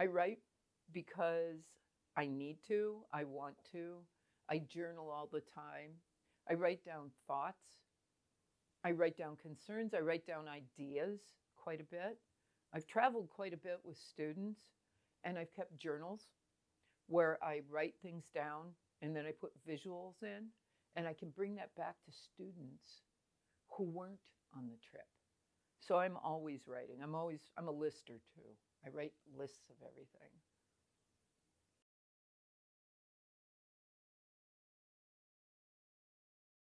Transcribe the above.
I write because I need to, I want to. I journal all the time. I write down thoughts. I write down concerns. I write down ideas quite a bit. I've traveled quite a bit with students and I've kept journals where I write things down and then I put visuals in and I can bring that back to students who weren't on the trip. So I'm always writing. I'm always I'm a lister too. I write lists of everything.